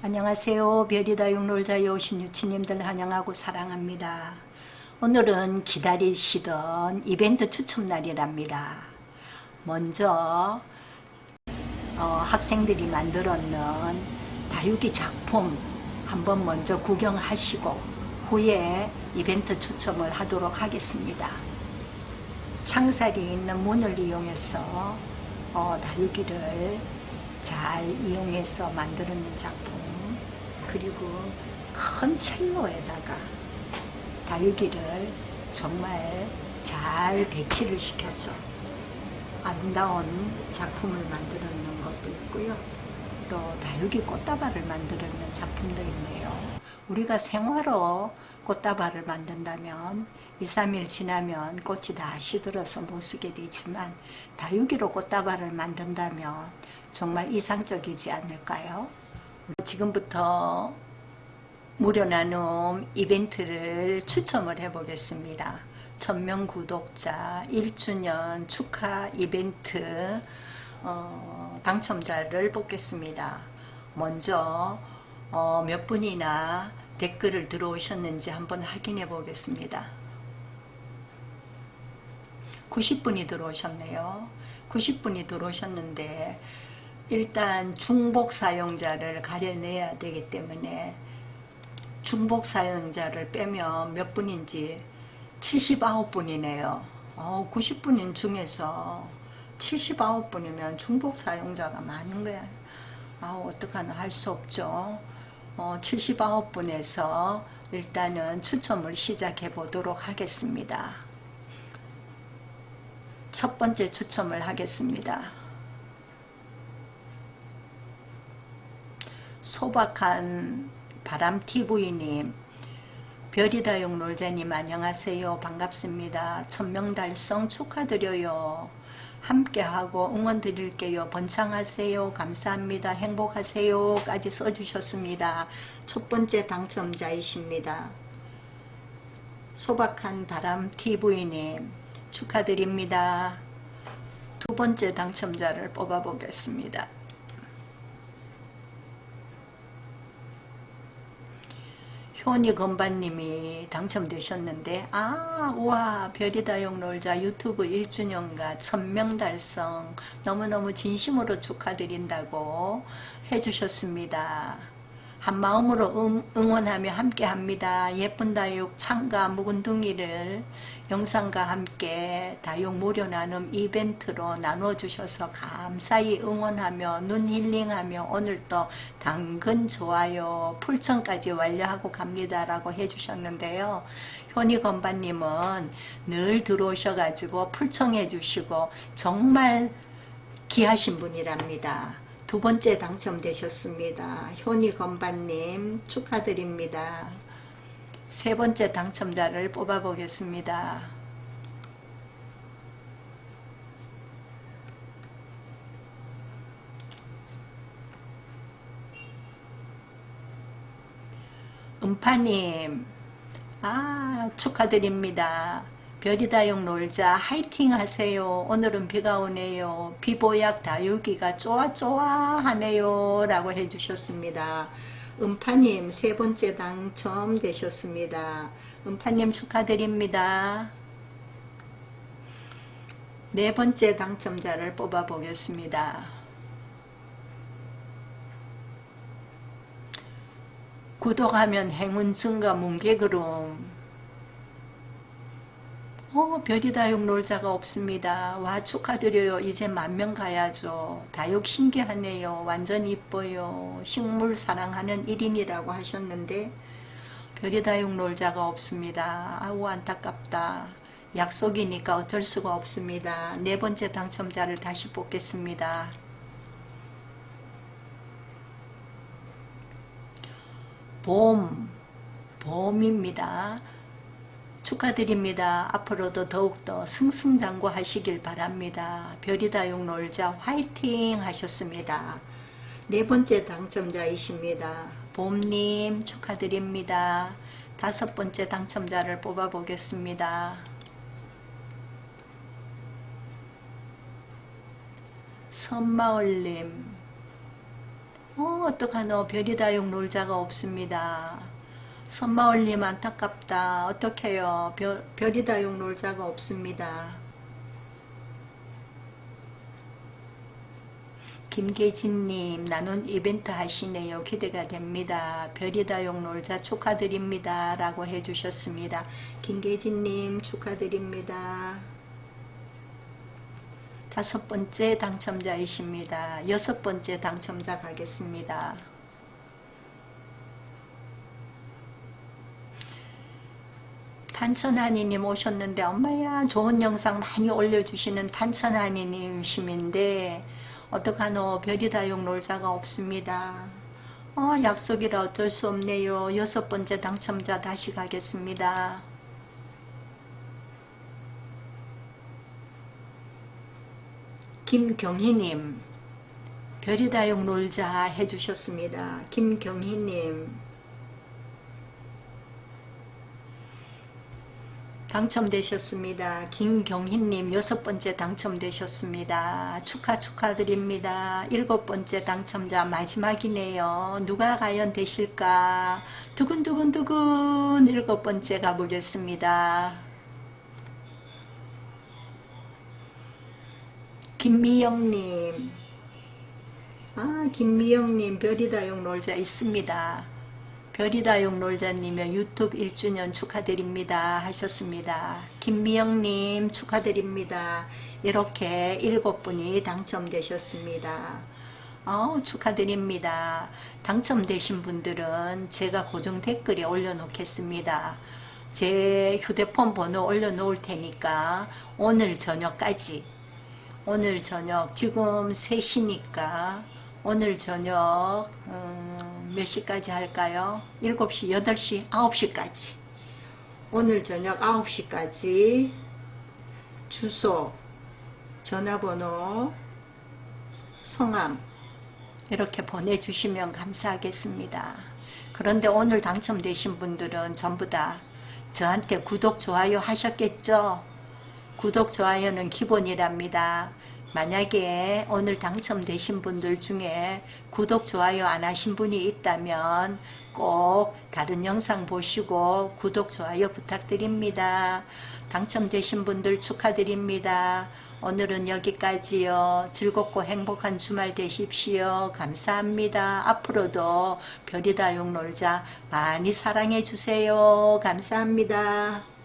안녕하세요. 별이다 육놀자에 오신 유치님들 환영하고 사랑합니다. 오늘은 기다리시던 이벤트 추첨날이랍니다. 먼저 어, 학생들이 만들었는 다육이 작품 한번 먼저 구경하시고 후에 이벤트 추첨을 하도록 하겠습니다. 창살이 있는 문을 이용해서 어, 다육이를 잘 이용해서 만드는 작품 그리고 큰 첼로에다가 다육이를 정말 잘 배치를 시켜서 아름다운 작품을 만들어낸 것도 있고요. 또 다육이 꽃다발을 만들어낸 작품도 있네요. 우리가 생화로 꽃다발을 만든다면 2, 3일 지나면 꽃이 다 시들어서 못 쓰게 되지만 다육이로 꽃다발을 만든다면 정말 이상적이지 않을까요? 지금부터 무료 나눔 이벤트를 추첨을 해 보겠습니다. 천명 구독자 1주년 축하 이벤트 어, 당첨자를 뽑겠습니다. 먼저 어, 몇 분이나 댓글을 들어오셨는지 한번 확인해 보겠습니다. 90분이 들어오셨네요. 90분이 들어오셨는데 일단 중복 사용자를 가려내야 되기 때문에 중복 사용자를 빼면 몇 분인지 79분이네요. 어, 90분인 중에서 79분이면 중복 사용자가 많은 거야. 아, 어떡하나 할 수 없죠. 어, 79분에서 일단은 추첨을 시작해 보도록 하겠습니다. 첫 번째 추첨을 하겠습니다. 소박한 바람TV님 별이다용 놀자님 안녕하세요. 반갑습니다. 천명 달성 축하드려요. 함께하고 응원 드릴게요. 번창하세요. 감사합니다. 행복하세요 까지 써주셨습니다. 첫 번째 당첨자이십니다. 소박한 바람TV님 축하드립니다. 두 번째 당첨자를 뽑아 보겠습니다 효니 건반님이 당첨되셨는데 아 우와 별이다용 놀자 유튜브 1주년과 천명 달성 너무너무 진심으로 축하드린다고 해주셨습니다. 한마음으로 응, 응원하며 함께합니다. 예쁜 다육 창가 묵은둥이를 영상과 함께 다육 무료 나눔 이벤트로 나눠주셔서 감사히 응원하며 눈 힐링하며 오늘 또 당근 좋아요 풀천까지 완료하고 갑니다 라고 해주셨는데요. 현희 건반님은 늘 들어오셔가지고 풀청해 주시고 정말 귀하신 분이랍니다. 두 번째 당첨되셨습니다. 효니 건반님 축하드립니다. 세 번째 당첨자를 뽑아 보겠습니다. 음파님 아 축하드립니다. 별이다육 놀자 화이팅 하세요. 오늘은 비가 오네요. 비보약 다육이가 쪼아쪼아 하네요. 라고 해주셨습니다. 음파님 세 번째 당첨되셨습니다. 음파님 축하드립니다. 네 번째 당첨자를 뽑아 보겠습니다. 구독하면 행운 증가 뭉개그름 어, 별이 다육 놀자가 없습니다. 와 축하드려요. 이제 만명 가야죠. 다육 신기하네요. 완전 이뻐요. 식물 사랑하는 1인이라고 하셨는데 별이 다육 놀자가 없습니다. 아우 안타깝다. 약속이니까 어쩔 수가 없습니다. 네 번째 당첨자를 다시 뽑겠습니다. 봄, 봄입니다. 축하드립니다. 앞으로도 더욱더 승승장구하시길 바랍니다. 별이다육 놀자 화이팅 하셨습니다. 네 번째 당첨자이십니다. 봄님 축하드립니다. 다섯 번째 당첨자를 뽑아보겠습니다. 선마을님 어, 어떡하노. 별이다육 놀자가 없습니다. 선마을님 안타깝다. 어떡해요. 별, 별이다육 놀자가 없습니다. 김계진님 나눈 이벤트 하시네요. 기대가 됩니다. 별이다육 놀자 축하드립니다. 라고 해주셨습니다. 김계진님 축하드립니다. 다섯 번째 당첨자이십니다. 여섯 번째 당첨자 가겠습니다. 탄천하니님 오셨는데 엄마야 좋은 영상 많이 올려주시는 탄천하니님심인데 어떡하노 별이다육 놀자가 없습니다. 어, 약속이라 어쩔 수 없네요. 여섯 번째 당첨자 다시 가겠습니다. 김경희님 별이다육 놀자 해주셨습니다. 김경희님 당첨되셨습니다. 김경희님 여섯 번째 당첨되셨습니다. 축하 축하드립니다. 일곱 번째 당첨자 마지막이네요. 누가 과연 되실까? 두근두근두근 일곱 번째 가보겠습니다. 김미영님 아 김미영님 별이다용 놀자 있습니다. 별이다용 놀자님의 유튜브 1주년 축하드립니다 하셨습니다. 김미영님 축하드립니다. 이렇게 일곱 분이 당첨되셨습니다. 어, 축하드립니다. 당첨되신 분들은 제가 고정 댓글에 올려놓겠습니다. 제 휴대폰 번호 올려놓을 테니까 오늘 저녁까지 오늘 저녁 지금 3시니까 오늘 저녁 음, 몇 시까지 할까요? 7시, 8시, 9시까지 오늘 저녁 9시까지 주소, 전화번호, 성함 이렇게 보내주시면 감사하겠습니다. 그런데 오늘 당첨되신 분들은 전부 다 저한테 구독, 좋아요 하셨겠죠? 구독, 좋아요는 기본이랍니다. 만약에 오늘 당첨되신 분들 중에 구독, 좋아요 안 하신 분이 있다면 꼭 다른 영상 보시고 구독, 좋아요 부탁드립니다. 당첨되신 분들 축하드립니다. 오늘은 여기까지요. 즐겁고 행복한 주말 되십시오. 감사합니다. 앞으로도 별이다용 놀자 많이 사랑해 주세요. 감사합니다.